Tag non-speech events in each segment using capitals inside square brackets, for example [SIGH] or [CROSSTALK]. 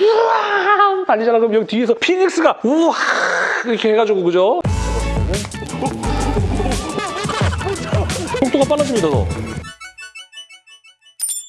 우와 달리잖아 그럼 여기 뒤에서 피닉스가 우와 이렇게 해가지고 그죠? 속도가 빨라집니다 더.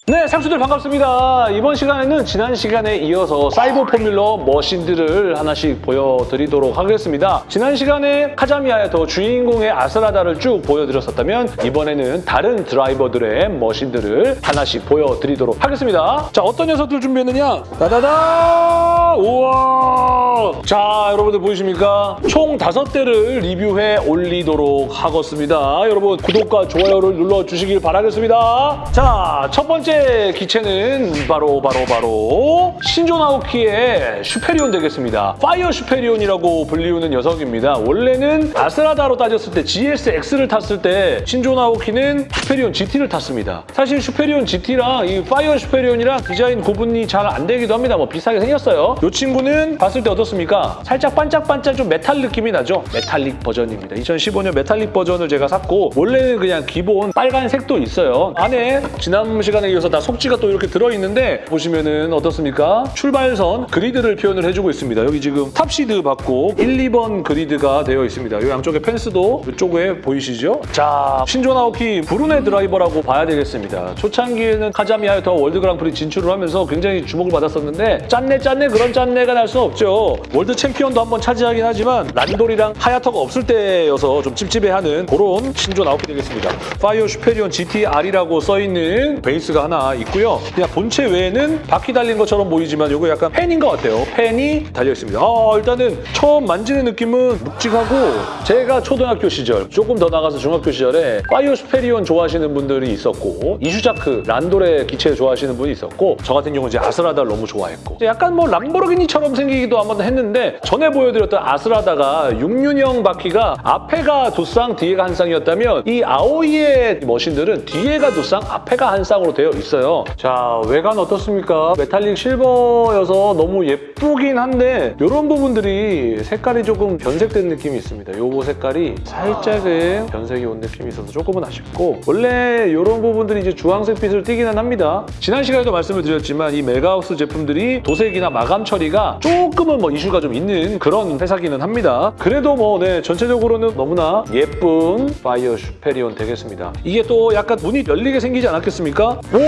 네, 상수들 반갑습니다. 이번 시간에는 지난 시간에 이어서 사이버 포뮬러 머신들을 하나씩 보여드리도록 하겠습니다. 지난 시간에 카자미아의 더 주인공의 아스라다를 쭉 보여드렸었다면 이번에는 다른 드라이버들의 머신들을 하나씩 보여드리도록 하겠습니다. 자, 어떤 녀석들 준비했느냐? 따다다! 우와! 자, 여러분들 보이십니까? 총 다섯 대를 리뷰해 올리도록 하겠습니다. 여러분 구독과 좋아요를 눌러주시길 바라겠습니다. 자, 첫 번째 기체는 바로 바로 바로 신조 나오키의 슈페리온 되겠습니다. 파이어 슈페리온이라고 불리우는 녀석입니다. 원래는 아스라다로 따졌을 때 GSX를 탔을 때 신조 나오키는 슈페리온 GT를 탔습니다. 사실 슈페리온 GT랑 이 파이어 슈페리온이랑 디자인 구분이 잘 안 되기도 합니다. 뭐 비슷하게 생겼어요. 이 친구는 봤을 때 어떻습니까? 살짝 반짝반짝 좀 메탈 느낌이 나죠? 메탈릭 버전입니다. 2015년 메탈릭 버전을 제가 샀고 원래는 그냥 기본 빨간색도 있어요. 안에 지난 시간에 이어서 다 속지가 또 이렇게 들어있는데 보시면은 어떻습니까? 출발선 그리드를 표현을 해주고 있습니다. 여기 지금 top seed 받고 1, 2번 그리드가 되어 있습니다. 이 양쪽에 펜스도 이쪽에 보이시죠? 자, 신조 나오키 브루네 드라이버라고 봐야 되겠습니다. 초창기에는 카자미와 더 world 그랑프리 진출을 하면서 굉장히 주목을 받았었는데 짠내 짠내 그런 짠내가 날 수 없죠. world 챔피언도 한번 차지하긴 하지만 란돌이랑 하야토가 없을 때여서 좀 찝찝해하는 그런 신조 나오키 되겠습니다. 파이어 슈페리온 GTR이라고 써있는 베이스가 하나 있고요. 그냥 본체 외에는 바퀴 달린 것처럼 보이지만 이거 약간 팬인 것 같아요. 팬이 달려 있습니다. 아, 일단은 처음 만지는 느낌은 묵직하고 제가 초등학교 시절 조금 더 나가서 중학교 시절에 파이어 슈페리온 좋아하시는 분들이 있었고 이슈자크 란돌의 기체 좋아하시는 분이 있었고 저 같은 경우는 이제 아스라다를 너무 좋아했고 약간 뭐 람보르기니처럼 생기기도 한번 했는데 전에 보여드렸던 아스라다가 6륜형 바퀴가 앞에가 두 쌍, 뒤에가 한 쌍이었다면 이 아오이의 machine들은 뒤에가 두 쌍, 앞에가 한 쌍으로 되어 있어요. 자, 외관 어떻습니까? 메탈릭 실버여서 너무 예쁘긴 한데 이런 부분들이 색깔이 조금 변색된 느낌이 있습니다. 요거 색깔이 살짝은 변색이 온 느낌이 있어서 조금은 아쉽고 원래 이런 부분들이 이제 주황색 빛을 띠기는 합니다. 지난 시간에도 말씀을 드렸지만 이 메가하우스 제품들이 도색이나 마감 처리가 조금은 뭐 이슈가 좀 있는 그런 회사기는 합니다. 그래도 뭐 네, 전체적으로는 너무나 예쁜 파이어 슈페리온 되겠습니다. 이게 또 약간 문이 열리게 생기지 않았겠습니까? 오!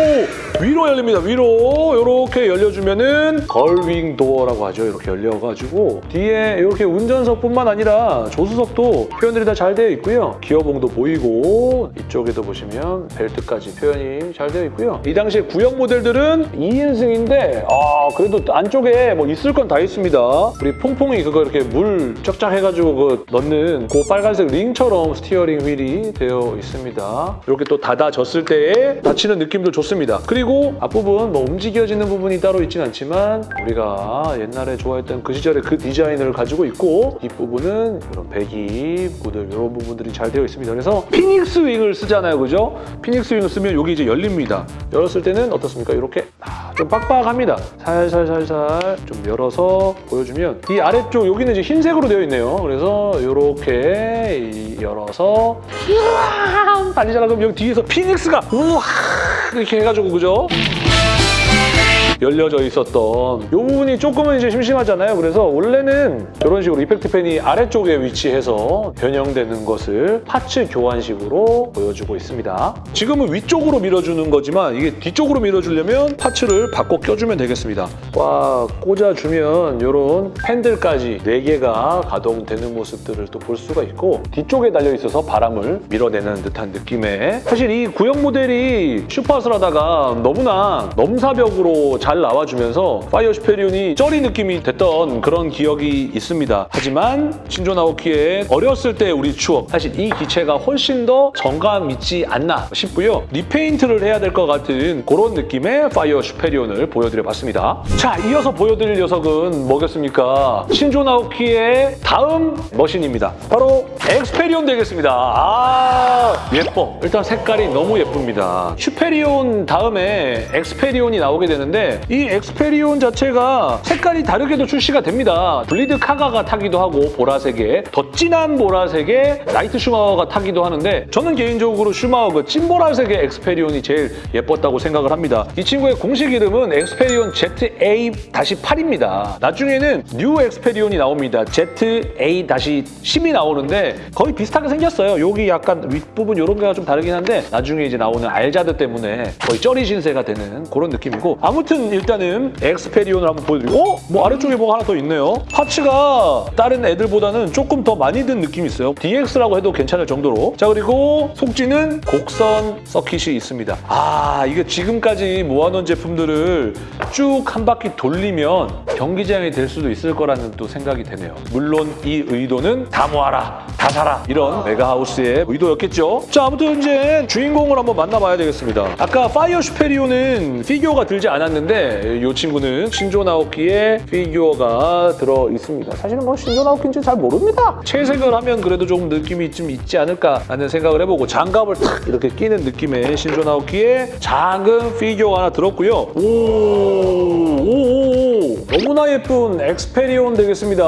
위로 열립니다. 위로 이렇게 열려주면은 gull-wing door라고 하죠. 이렇게 열려가지고 뒤에 이렇게 운전석뿐만 아니라 조수석도 표현들이 다 잘 되어 있고요. 기어봉도 보이고 이쪽에도 보시면 벨트까지 표현이 잘 되어 있고요. 이 당시에 구형 모델들은 2인승인데 아 그래도 안쪽에 뭐 있을 건 다 있습니다. 우리 퐁퐁이 그거 이렇게 물 쫙쫙 해가지고 그 넣는 그 빨간색 링처럼 steering wheel이 되어 있습니다. 이렇게 또 닫아졌을 때에 닫히는 느낌도 좋습니다. 그리고 앞부분 뭐 움직여지는 부분이 따로 있진 않지만 우리가 옛날에 좋아했던 그 시절의 그 디자인을 가지고 있고 뒷부분은 이런 배기, 무들 이런 부분들이 잘 되어 있습니다. 그래서 피닉스 윙을 쓰잖아요. 그죠? 피닉스 윙을 쓰면 여기 이제 열립니다. 열었을 때는 어떻습니까? 이렇게 아, 좀 빡빡합니다. 살살살살 좀 열어서 보여주면 이 아래쪽 여기는 이제 흰색으로 되어 있네요. 그래서 이렇게 열어서 우와 달리잖아. 그럼 여기 뒤에서 피닉스가 우와 이렇게 해가지고 그죠? 열려져 있었던 이 부분이 조금은 이제 심심하잖아요. 그래서 원래는 이런 식으로 effect 팬이 아래쪽에 위치해서 변형되는 것을 parts 교환식으로 보여주고 있습니다. 지금은 위쪽으로 밀어주는 거지만 이게 뒤쪽으로 밀어주려면 parts를 바꿔 껴주면 되겠습니다. 꽉 꽂아주면 이런 팬들까지 4개가 가동되는 모습들을 또 볼 수가 있고 뒤쪽에 달려있어서 바람을 밀어내는 듯한 느낌의 사실 이 구형 모델이 슈퍼아스라다가 너무나 넘사벽으로 잘 나와주면서 파이어 슈페리온이 쩌리 느낌이 됐던 그런 기억이 있습니다. 하지만 신조 나오키의 어렸을 때 우리 추억 사실 이 기체가 훨씬 더 정감 있지 않나 싶고요. repaint를 해야 될 것 같은 그런 느낌의 파이어 슈페리온을 보여드려봤습니다. 자, 이어서 보여드릴 녀석은 뭐겠습니까? 신조 나오키의 다음 machine입니다. 바로 엑스페리온 되겠습니다. 아, 예뻐. 일단 색깔이 너무 예쁩니다. 슈페리온 다음에 엑스페리온이 나오게 되는데 이 엑스페리온 자체가 색깔이 다르게도 출시가 됩니다. 블리드 카가가 타기도 하고 보라색에 더 진한 보라색에 나이트 슈마허가 타기도 하는데 저는 개인적으로 슈마허 그 찐보라색의 엑스페리온이 제일 예뻤다고 생각을 합니다. 이 친구의 공식 이름은 엑스페리온 ZA-8입니다. 나중에는 뉴 엑스페리온이 나옵니다. ZA-10이 나오는데 거의 비슷하게 생겼어요. 여기 약간 윗부분 이런 게가 좀 다르긴 한데 나중에 이제 나오는 알자드 때문에 거의 쩌리 신세가 되는 그런 느낌이고 아무튼 일단은 엑스페리온을 한번 보여드리고 어? 뭐 아래쪽에 뭐가 하나 더 있네요. parts가 다른 애들보다는 조금 더 많이 든 느낌이 있어요. DX라고 해도 괜찮을 정도로 자 그리고 속지는 곡선 서킷이 있습니다. 아 이게 지금까지 모아놓은 제품들을 쭉 한 바퀴 돌리면 경기장이 될 수도 있을 거라는 또 생각이 되네요. 물론 이 의도는 다 모아라, 다 사라 이런 메가하우스의 의도였겠죠. 자 아무튼 이제 주인공을 한번 만나봐야 되겠습니다. 아까 파이어 슈페리온은 피규어가 들지 않았는데 이 친구는 신조 나오키의 피규어가 들어 있습니다. 사실은 뭐 신조 나오키인지 잘 모릅니다. 채색을 하면 그래도 조금 느낌이 좀 있지 않을까라는 생각을 해보고 장갑을 탁 이렇게 끼는 느낌의 신조 나오키의 작은 피규어가 하나 들었고요. 오, 오, 오, 너무나 예쁜 엑스페리온 되겠습니다.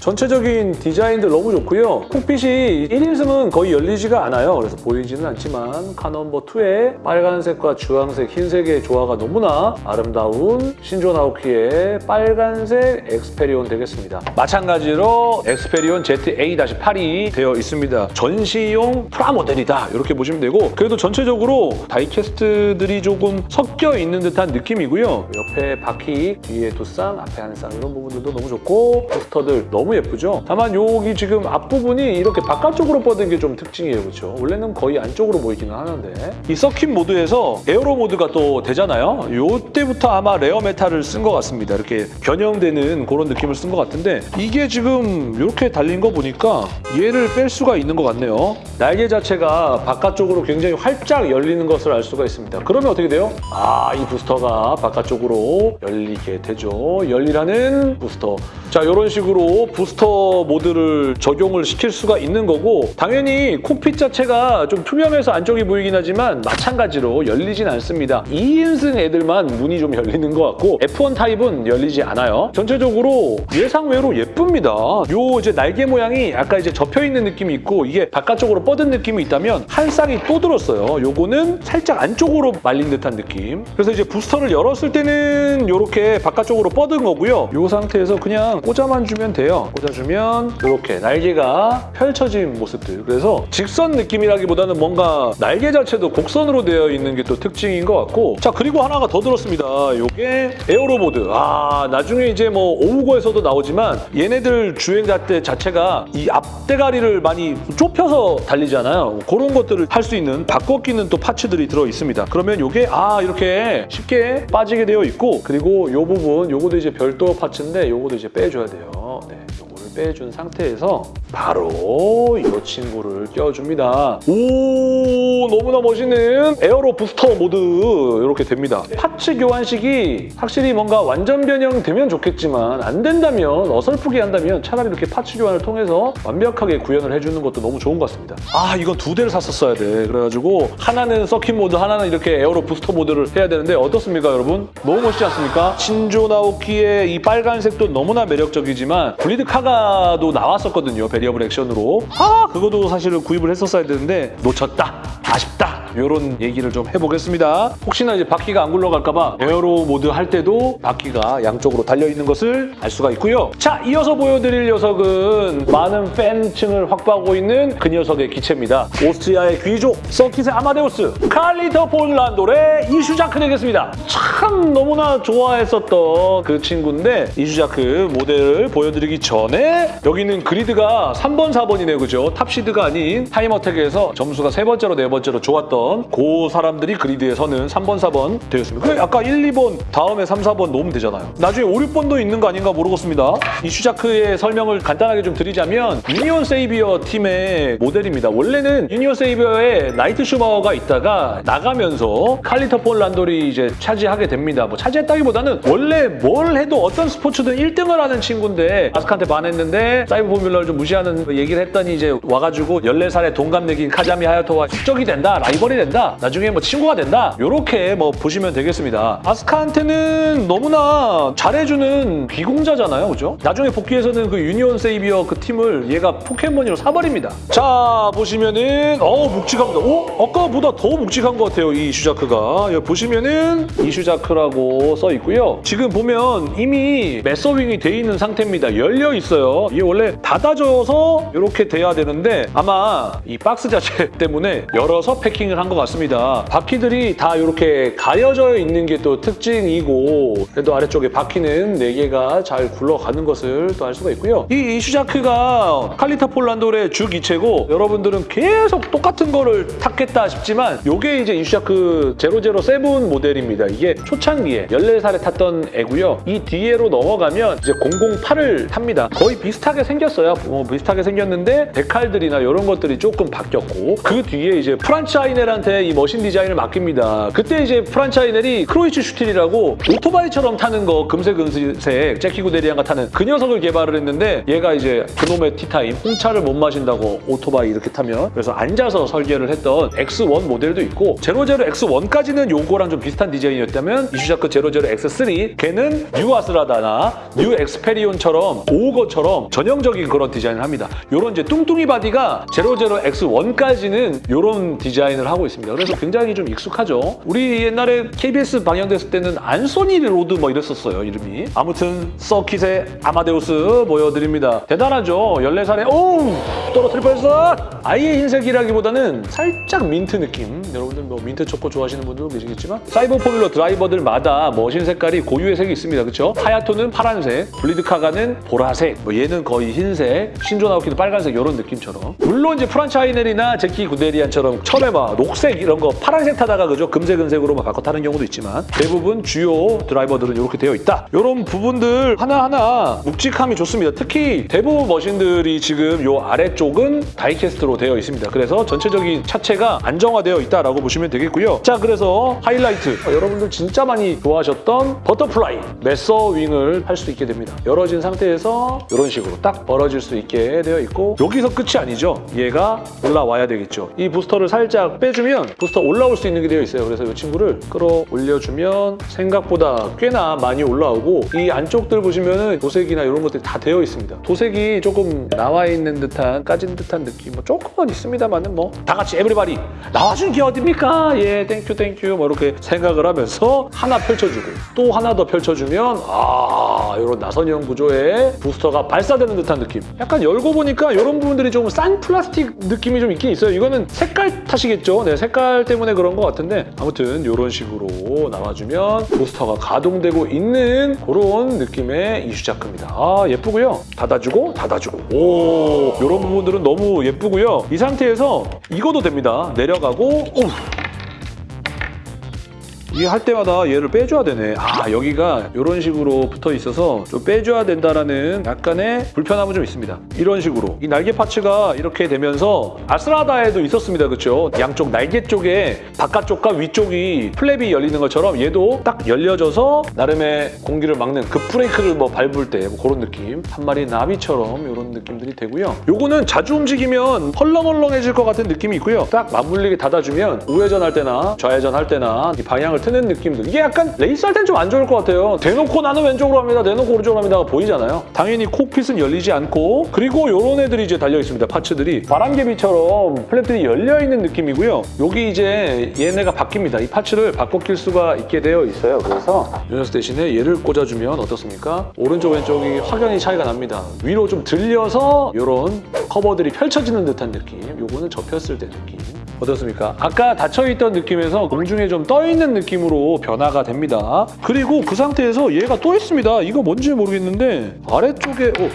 전체적인 디자인들 너무 좋고요. cockpit이 1인승은 거의 열리지가 않아요. 그래서 보이지는 않지만 car number 2의 빨간색과 주황색, 흰색의 조화가 너무나 아름다운 신조 나오키의 빨간색 엑스페리온 되겠습니다. 마찬가지로 엑스페리온 ZA-8이 되어 있습니다. 전시용 프라모델이다 이렇게 보시면 되고 그래도 전체적으로 다이캐스트들이 조금 섞여 있는 듯한 느낌이고요. 옆에 바퀴, 뒤에 두 쌍, 앞에 한쌍 이런 부분들도 너무 좋고 포스터들 너무 예쁘죠? 다만 여기 지금 앞부분이 이렇게 바깥쪽으로 뻗은 게 좀 특징이에요. 그렇죠? 원래는 거의 안쪽으로 보이기는 하는데 이 서킷 모드에서 aero 모드가 또 되잖아요. 요때부터 아마 rare metal을 쓴 것 같습니다. 이렇게 변형되는 그런 느낌을 쓴 것 같은데 이게 지금 이렇게 달린 거 보니까 얘를 뺄 수가 있는 것 같네요. 날개 자체가 바깥쪽으로 굉장히 활짝 열리는 것을 알 수가 있습니다. 그러면 어떻게 돼요? 아, 이 부스터가 바깥쪽으로 열리게 되죠. 열리라는 부스터. 자, 이런 식으로 부스터 모드를 적용을 시킬 수가 있는 거고 당연히 cockpit 자체가 좀 투명해서 안쪽이 보이긴 하지만 마찬가지로 열리진 않습니다. 2인승 애들만 문이 좀 열리는 것 같고 F1 타입은 열리지 않아요. 전체적으로 예상외로 예쁩니다. 요 이제 날개 모양이 아까 이제 접혀있는 느낌이 있고 이게 바깥쪽으로 뻗은 느낌이 있다면 한 쌍이 또 들었어요. 요거는 살짝 안쪽으로 말린 듯한 느낌. 그래서 이제 부스터를 열었을 때는 이렇게 바깥쪽으로 뻗은 거고요. 이 상태에서 그냥 꽂아만 주면 돼요. 꽂아주면 이렇게 날개가 펼쳐진 모습들. 그래서 직선 느낌이라기보다는 뭔가 날개 자체도 곡선으로 되어 있는 게 또 특징인 것 같고 자 그리고 하나가 더 들었습니다. 이게 에어로 모드. 아 나중에 이제 뭐 오우거에서도 나오지만 얘네들 주행자 때 자체가 이 앞대가리를 많이 좁혀서 달리잖아요. 그런 것들을 할 수 있는 바꿔 끼는 또 파츠들이 들어 있습니다. 그러면 이게 아 이렇게 쉽게 빠지게 되어 있고 그리고 이 부분 요거도 이제 별도 parts인데 요거도 이제 빼줘야 돼요. 네, 빼준 상태에서 바로 이 친구를 껴줍니다. 오 너무나 멋있는 aero 부스터 모드 이렇게 됩니다. parts 교환식이 확실히 뭔가 완전 변형되면 좋겠지만 안 된다면 어설프게 한다면 차라리 이렇게 parts 교환을 통해서 완벽하게 구현을 해주는 것도 너무 좋은 것 같습니다. 아 이건 두 대를 샀었어야 돼. 그래가지고 하나는 서킷 모드 하나는 이렇게 aero 부스터 모드를 해야 되는데 어떻습니까 여러분? 너무 멋있지 않습니까? 신조 나오키의 이 빨간색도 너무나 매력적이지만 블리드 카가 도 나왔었거든요. variable action으로. 아 그거도 사실은 구입을 했었어야 되는데 놓쳤다. 아쉽다. 이런 얘기를 좀 해보겠습니다. 혹시나 이제 바퀴가 안 굴러갈까봐 aero 모드 할 때도 바퀴가 양쪽으로 달려있는 것을 알 수가 있고요. 자, 이어서 보여드릴 녀석은 많은 팬층을 확보하고 있는 그 녀석의 기체입니다. 오스트리아의 귀족, 서킷의 아마데우스, 칼 리히터 폰 란돌의 이슈자크 되겠습니다. 참 너무나 좋아했었던 그 친구인데 이슈자크 모델을 보여드리기 전에 여기는 그리드가 3번, 4번이네요. 그죠? top seed가 아닌 time attack에서 점수가 세 번째로 네 번째로 좋았던 그 사람들이 그리드에 서는 3번, 4번 되었습니다. 그래, 아까 1, 2번 다음에 3, 4번 놓으면 되잖아요. 나중에 5, 6번도 있는 거 아닌가 모르겠습니다. 이슈자크의 설명을 간단하게 좀 드리자면 유니온 세이비어 팀의 모델입니다. 원래는 유니온 세이비어에 나이트 슈마워가 있다가 나가면서 칼 리히터 폰 란돌이 이제 차지하게 됩니다. 뭐 차지했다기보다는 원래 뭘 해도 어떤 스포츠든 1등을 하는 친구인데 아스카한테 반했는데 사이버 포뮬러를 좀 무시하는 그 얘기를 했더니 이제 와가지고 14살의 동갑내기인 카자미 하야토와 숙적이 된다, 라이벌이 된다, 나중에 뭐 친구가 된다 이렇게 뭐 보시면 되겠습니다. 아스카한테는 너무나 잘해주는 귀공자잖아요, 그죠? 나중에 복귀해서는 그 유니온 세이비어 그 팀을 얘가 pocket money로 사버립니다. 자 보시면은 어 묵직합니다. 오 아까보다 더 묵직한 것 같아요, 이 이슈자크가. 여기 보시면은 이슈자크라고 써 있고요. 지금 보면 이미 매서윙이 돼 있는 상태입니다. 열려 있어요. 이게 원래 닫아져서 이렇게 돼야 되는데 아마 이 박스 자체 [LAUGHS] 때문에 열어서 패킹을 한것 같습니다. 바퀴들이 다 이렇게 가려져 있는 게 또 특징이고 그래도 아래쪽에 바퀴는 4개가 잘 굴러가는 것을 또 알 수가 있고요. 이 이슈자크가 칼 리히터 폰 란돌의 주 기체고 여러분들은 계속 똑같은 거를 탔겠다 싶지만 이게 이제 이슈자크 007 모델입니다. 이게 초창기에 14살에 탔던 애고요. 이 뒤에로 넘어가면 이제 008을 탑니다. 거의 비슷하게 생겼어요. 뭐 비슷하게 생겼는데 데칼들이나 이런 것들이 조금 바뀌었고 그 뒤에 이제 프란차이넬한테 이 machine 디자인을 맡깁니다. 그때 이제 프란차이넬이 크로이츠 슈틸이라고 오토바이처럼 타는 거 금색 은색 제키 구데리안가 타는 그 녀석을 개발을 했는데 얘가 이제 그놈의 티타임 홍차를 못 마신다고 오토바이 이렇게 타면 그래서 앉아서 설계를 했던 X1 모델도 있고 00 X1까지는 요거랑 좀 비슷한 디자인이었다면 이슈자크 00 X3 걔는 new 아스라다나 new 엑스페리온처럼 오거처럼 전형적인 그런 디자인을 합니다. 요런 이제 뚱뚱이 body가 00 X1까지는 요런 디자인을 하고 있습니다. 그래서 굉장히 좀 익숙하죠. 우리 옛날에 KBS 방영됐을 때는 안소니 로드 뭐 이랬었어요, 이름이. 아무튼 서킷의 아마데우스 보여드립니다. 대단하죠? 14살에 오! 떨어뜨릴 뻔했어! 아예 흰색이라기보다는 살짝 민트 느낌. 여러분들 뭐 민트 초코 좋아하시는 분들도 계시겠지만 사이버 포뮬러 드라이버들마다 machine 색깔이 고유의 색이 있습니다. 그렇죠? 하야토는 파란색, 블리드카가는 보라색, 뭐 얘는 거의 흰색, 신조 나오키는 빨간색 이런 느낌처럼. 물론 이제 프란차이넬이나 제키 구데리안처럼 막 녹색 이런 거 파란색 타다가 그죠? 금색 은색으로 막 바꿔 타는 경우도 있지만 대부분 주요 드라이버들은 이렇게 되어 있다. 이런 부분들 하나하나 묵직함이 좋습니다. 특히 대부분 머신들이 지금 요 아래쪽은 die-cast로 되어 있습니다. 그래서 전체적인 차체가 안정화되어 있다라고 보시면 되겠고요. 자, 그래서 하이라이트. 어, 여러분들 진짜 많이 좋아하셨던 butterfly 매서 wing을 할 수 있게 됩니다. 열어진 상태에서 이런 식으로 딱 벌어질 수 있게 되어 있고 여기서 끝이 아니죠. 얘가 올라와야 되겠죠. 이 부스터를 살짝 빼주 면 부스터 올라올 수 있는 게 되어 있어요. 그래서 이 친구를 끌어올려주면 생각보다 꽤나 많이 올라오고 이 안쪽들 보시면은 도색이나 이런 것들이 다 되어 있습니다. 도색이 조금 나와 있는 듯한 까진 듯한 느낌 뭐 조금은 있습니다만은 뭐 다 같이 everybody 나와준 게 어딥니까? 예 thank you thank you 뭐 이렇게 생각을 하면서 하나 펼쳐주고 또 하나 더 펼쳐주면 아 이런 나선형 구조의 부스터가 발사되는 듯한 느낌 약간 열고 보니까 이런 부분들이 좀싼 플라스틱 느낌이 좀 있긴 있어요 이거는 색깔 탓이겠죠 네 색깔 때문에 그런 것 같은데 아무튼 이런 식으로 나와주면 부스터가 가동되고 있는 그런 느낌의 이슈자크입니다. 아 예쁘고요. 닫아주고 닫아주고. 오 이런 부분들은 너무 예쁘고요. 이 상태에서 이거도 됩니다. 내려가고 오 이게 할 때마다 얘를 빼줘야 되네. 아 여기가 이런 식으로 붙어 있어서 좀 빼줘야 된다라는 약간의 불편함은 좀 있습니다. 이런 식으로 이 날개 parts가 이렇게 되면서 아스라다에도 있었습니다. 그렇죠? 양쪽 날개 쪽에 바깥쪽과 위쪽이 flap이 열리는 것처럼 얘도 딱 열려져서 나름의 공기를 막는 그 브레이크를 뭐 밟을 때 뭐 그런 느낌 한 마리 나비처럼 이런 느낌들이 되고요. 요거는 자주 움직이면 헐렁헐렁해질 것 같은 느낌이 있고요. 딱 맞물리게 닫아주면 우회전 할 때나 좌회전 할 때나 이 방향을 트는 느낌들. 이게 약간 레이스 할 땐 좀 안 좋을 것 같아요. 대놓고 나는 왼쪽으로 합니다. 대놓고 오른쪽으로 합니다가 보이잖아요. 당연히 cockpit은 열리지 않고. 그리고 이런 애들이 이제 달려있습니다. 파츠들이. 바람개비처럼 플랩들이 열려있는 느낌이고요. 여기 이제 얘네가 바뀝니다. 이 파츠를 바꿔 낄 수가 있게 되어 있어요. 그래서 이 녀석 대신에 얘를 꽂아주면 어떻습니까? 오른쪽 왼쪽이 확연히 차이가 납니다. 위로 좀 들려서 이런 커버들이 펼쳐지는 듯한 느낌. 요거는 접혔을 때 느낌 어떻습니까? 아까 닫혀있던 느낌에서 공중에 좀 떠있는 느낌으로 변화가 됩니다. 그리고 그 상태에서 얘가 또 있습니다. 이거 뭔지 모르겠는데 아래쪽에 오,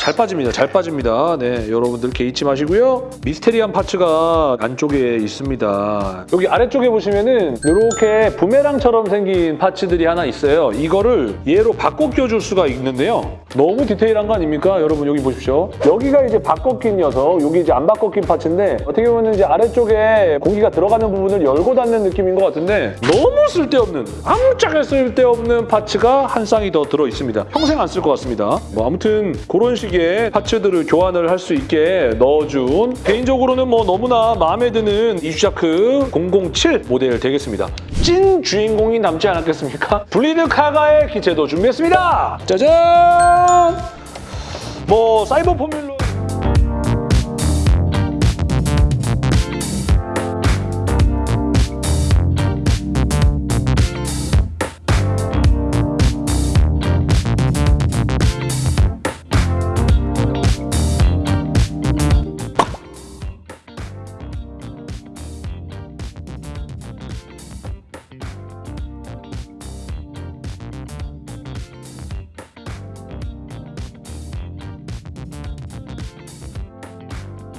잘 빠집니다. 잘 빠집니다. 네, 여러분들 개의치 마시고요. 미스테리한 파츠가 안쪽에 있습니다. 여기 아래쪽에 보시면은 이렇게 부메랑처럼 생긴 파츠들이 하나 있어요. 이거를 얘로 바꿔 껴줄 수가 있는데요. 너무 디테일한 거 아닙니까? 여러분 여기 보십시오. 여기가 이제 바꿔 낀 녀석, 여기 이제 안 바꿔 낀 파츠인데 어떻게 보면 이제 아래쪽에 공기가 들어가는 부분을 열고 닫는 느낌인 것 같은데 너무 쓸데없는, 아무짝에 쓸데없는 파츠가 한 쌍이 더 들어 있습니다. 평생 안 쓸 것 같습니다. 뭐 아무튼 그런 식의 파츠들을 교환을 할 수 있게 넣어준 개인적으로는 뭐 너무나 마음에 드는 이슈자크 007 모델 되겠습니다. 찐 주인공이 남지 않았겠습니까? 블리드 카가의 기체도 준비했습니다. 짜잔! 뭐 사이버 포뮬러